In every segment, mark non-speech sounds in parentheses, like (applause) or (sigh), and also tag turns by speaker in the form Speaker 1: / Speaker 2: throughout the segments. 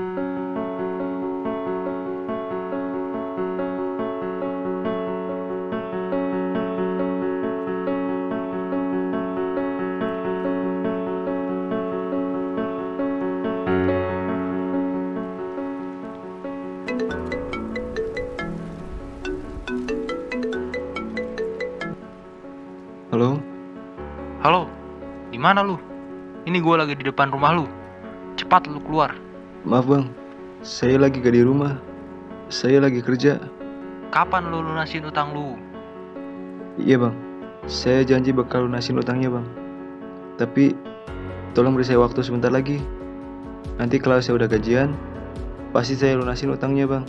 Speaker 1: Halo,
Speaker 2: Halo, di mana lu? Ini gue lagi di depan rumah lu. Cepat lu keluar.
Speaker 1: Maaf bang, saya lagi gak di rumah. Saya lagi kerja.
Speaker 2: Kapan lu lunasin utang lu?
Speaker 1: Iya bang, saya janji bakal lunasin utangnya bang. Tapi, tolong beri saya waktu sebentar lagi. Nanti kalau saya udah gajian, pasti saya lunasin utangnya bang.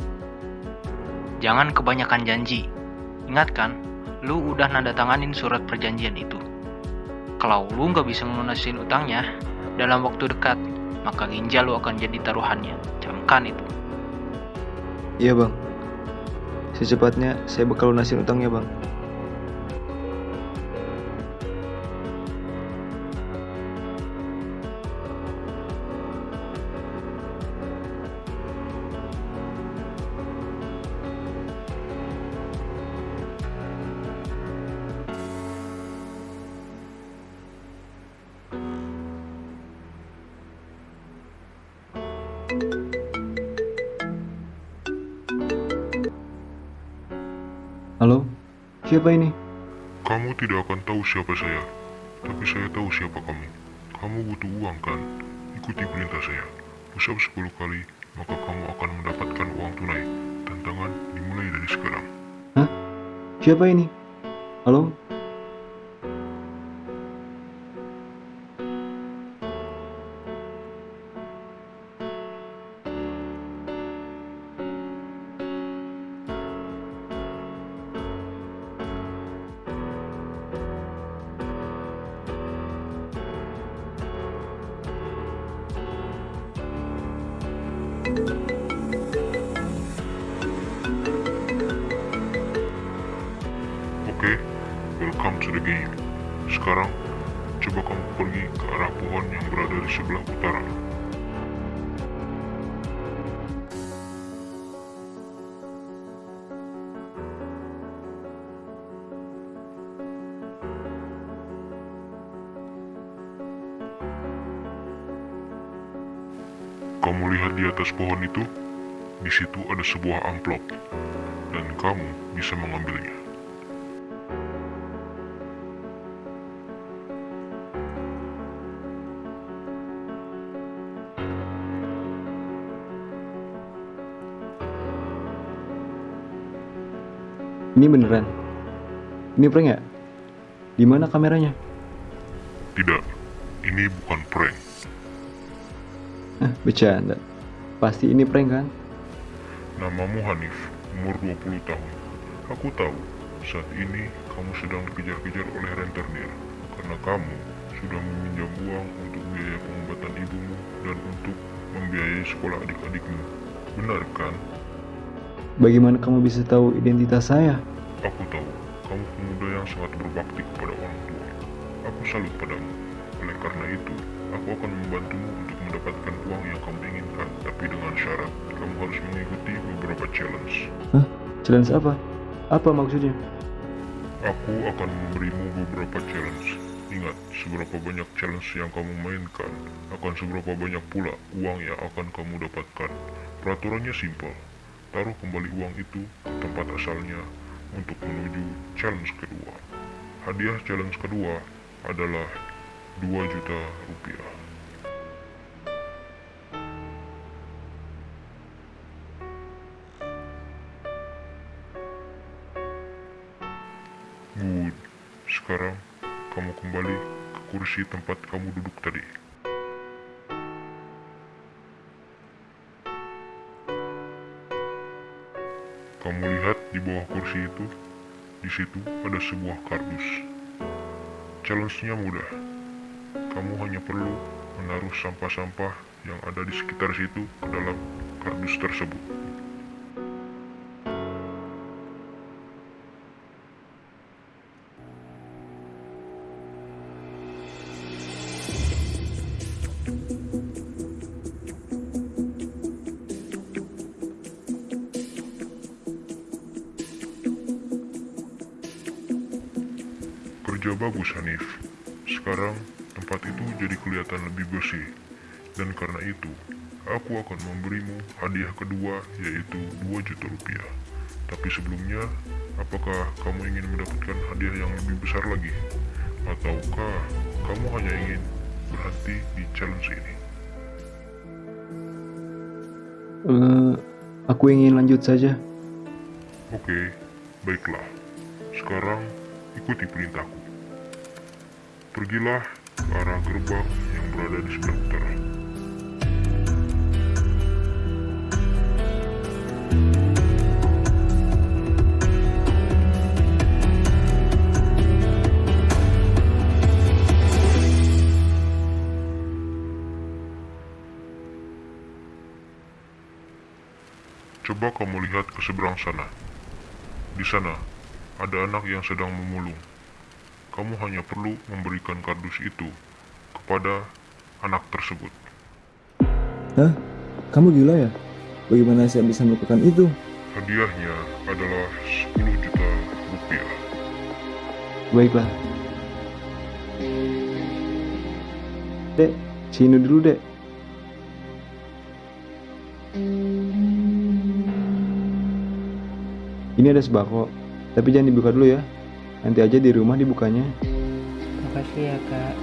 Speaker 2: Jangan kebanyakan janji. Ingat kan, lu udah nanda tanganin surat perjanjian itu. Kalau lu nggak bisa ngelunasin utangnya dalam waktu dekat, maka ginjal lu akan jadi taruhannya. Camkan itu.
Speaker 1: Iya bang, secepatnya saya bakal lunasin utangnya bang. Halo, siapa ini?
Speaker 3: Kamu tidak akan tahu siapa saya, tapi saya tahu siapa kamu. Kamu butuh uang kan? Ikuti perintah saya. Usap 10 kali, maka kamu akan mendapatkan uang tunai. Tantangan dimulai dari sekarang.
Speaker 1: Siapa ini? Halo?
Speaker 3: Oke, welcome to the game. Sekarang, coba kamu pergi ke arah pohon yang berada di sebelah utara. Kamu lihat di atas pohon itu? Di situ ada sebuah amplop, dan kamu bisa mengambilnya.
Speaker 1: Ini beneran? Ini prank ya? Di mana kameranya?
Speaker 3: Tidak, ini bukan prank.
Speaker 1: Hah, (laughs) bercanda. Pasti ini prank kan?
Speaker 3: Namamu Hanif, umur 20 tahun. Aku tahu, saat ini kamu sedang dikejar-kejar oleh rentenir karena kamu sudah meminjam uang untuk biaya pengobatan ibumu dan untuk membiayai sekolah adik-adikmu. Benar kan?
Speaker 1: Bagaimana kamu bisa tahu identitas saya?
Speaker 3: Aku tahu, kamu pemuda yang sangat berbakti kepada orang tua. Aku salut padamu. Oleh karena itu, aku akan membantumu untuk mendapatkan uang yang kamu inginkan, tapi dengan syarat kamu harus mengikuti beberapa challenge.
Speaker 1: Challenge apa? Apa maksudnya?
Speaker 3: Aku akan memberimu beberapa challenge. Ingat, seberapa banyak challenge yang kamu mainkan, akan seberapa banyak pula uang yang akan kamu dapatkan. Peraturannya simpel. Taruh kembali uang itu ke tempat asalnya untuk menuju challenge kedua. Hadiah challenge kedua adalah 2 juta rupiah. Kursi tempat kamu duduk tadi. Kamu lihat di bawah kursi itu, di situ ada sebuah kardus. Challenge-nya mudah. Kamu hanya perlu menaruh sampah-sampah yang ada di sekitar situ ke dalam kardus tersebut. Sudah bagus Hanif. Sekarang tempat itu jadi kelihatan lebih bersih. Dan karena itu, aku akan memberimu hadiah kedua yaitu 2 juta rupiah. Tapi sebelumnya, apakah kamu ingin mendapatkan hadiah yang lebih besar lagi? Ataukah kamu hanya ingin berhenti di challenge ini?
Speaker 1: Eh, aku ingin lanjut saja.
Speaker 3: Oke, baiklah. Sekarang ikuti perintahku. Pergilah ke arah gerbang yang berada di sebelah utara. Coba kamu lihat ke seberang sana. Di sana, ada anak yang sedang memulung. Kamu hanya perlu memberikan kardus itu kepada anak tersebut.
Speaker 1: Hah? Kamu gila ya? Bagaimana saya bisa melakukan itu?
Speaker 3: Hadiahnya adalah 10 juta rupiah.
Speaker 1: Baiklah. Dek, sini dulu, Dek. Ini ada sembako, tapi jangan dibuka dulu ya. Nanti aja di rumah dibukanya.
Speaker 4: Makasih ya kak.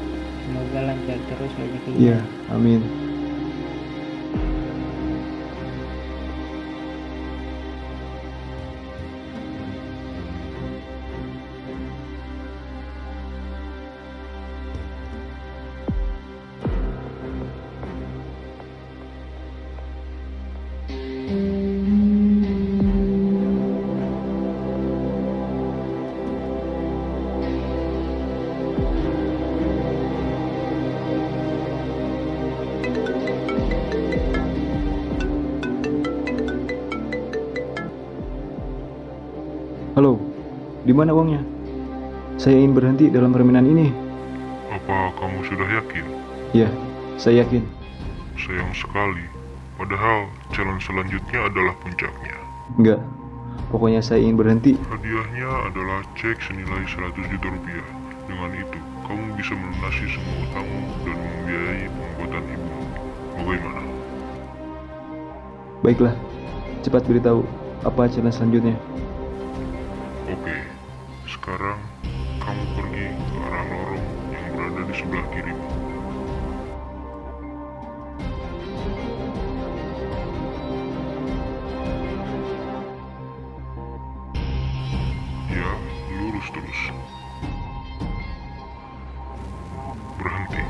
Speaker 4: Semoga lancar terus rezekinya.
Speaker 1: Iya, amin. Halo, di mana uangnya? Saya ingin berhenti dalam permainan ini.
Speaker 3: Apa kamu sudah yakin?
Speaker 1: Ya, saya yakin.
Speaker 3: Sayang sekali. Padahal challenge selanjutnya adalah puncaknya.
Speaker 1: Enggak, pokoknya saya ingin berhenti.
Speaker 3: Hadiahnya adalah cek senilai 100 juta rupiah. Dengan itu, kamu bisa melunasi semua utangmu dan membiayai pengobatan ibumu. Bagaimana?
Speaker 1: Baiklah, cepat beritahu apa challenge selanjutnya.
Speaker 3: Sekarang kamu pergi ke arah lorong yang berada di sebelah kirimu. Ya, lurus terus. Berhenti.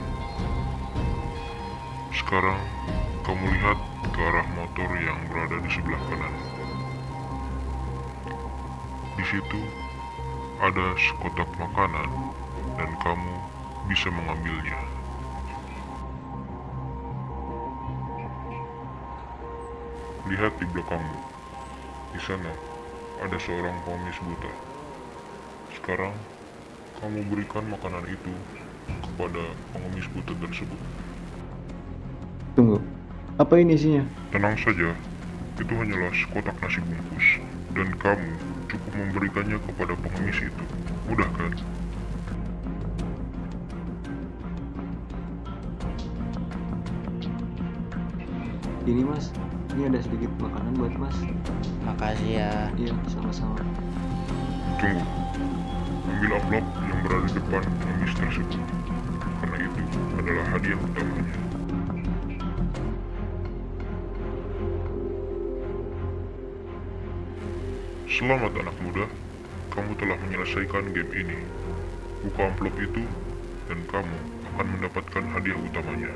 Speaker 3: Sekarang kamu lihat ke arah motor yang berada di sebelah kanan. Di situ ada sekotak makanan dan kamu bisa mengambilnya. Lihat di belakangmu. Di sana ada seorang pengemis buta. Sekarang kamu berikan makanan itu kepada pengemis buta tersebut.
Speaker 1: Tunggu, apa ini isinya?
Speaker 3: Tenang saja, itu hanyalah sekotak nasi bungkus, dan kamu cukup memberikannya kepada pengemis itu. Mudah kan?
Speaker 1: Ini mas, ini ada sedikit makanan buat mas.
Speaker 4: Makasih ya.
Speaker 1: Iya, sama-sama.
Speaker 3: Tunggu. Ambil amplop yang berada di depan pengemis tersebut. Karena itu adalah hadiah utamanya. Selamat anak muda, kamu telah menyelesaikan game ini. Buka amplop itu, dan kamu akan mendapatkan hadiah utamanya.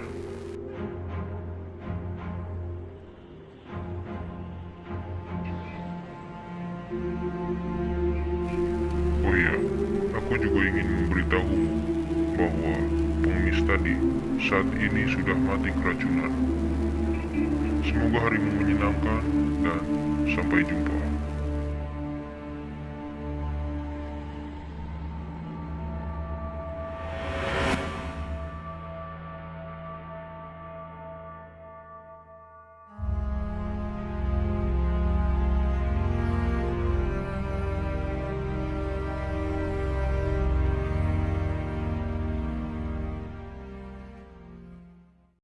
Speaker 3: Oh iya, aku juga ingin memberitahu bahwa pengemis tadi saat ini sudah mati keracunan. Semoga harimu menyenangkan dan sampai jumpa.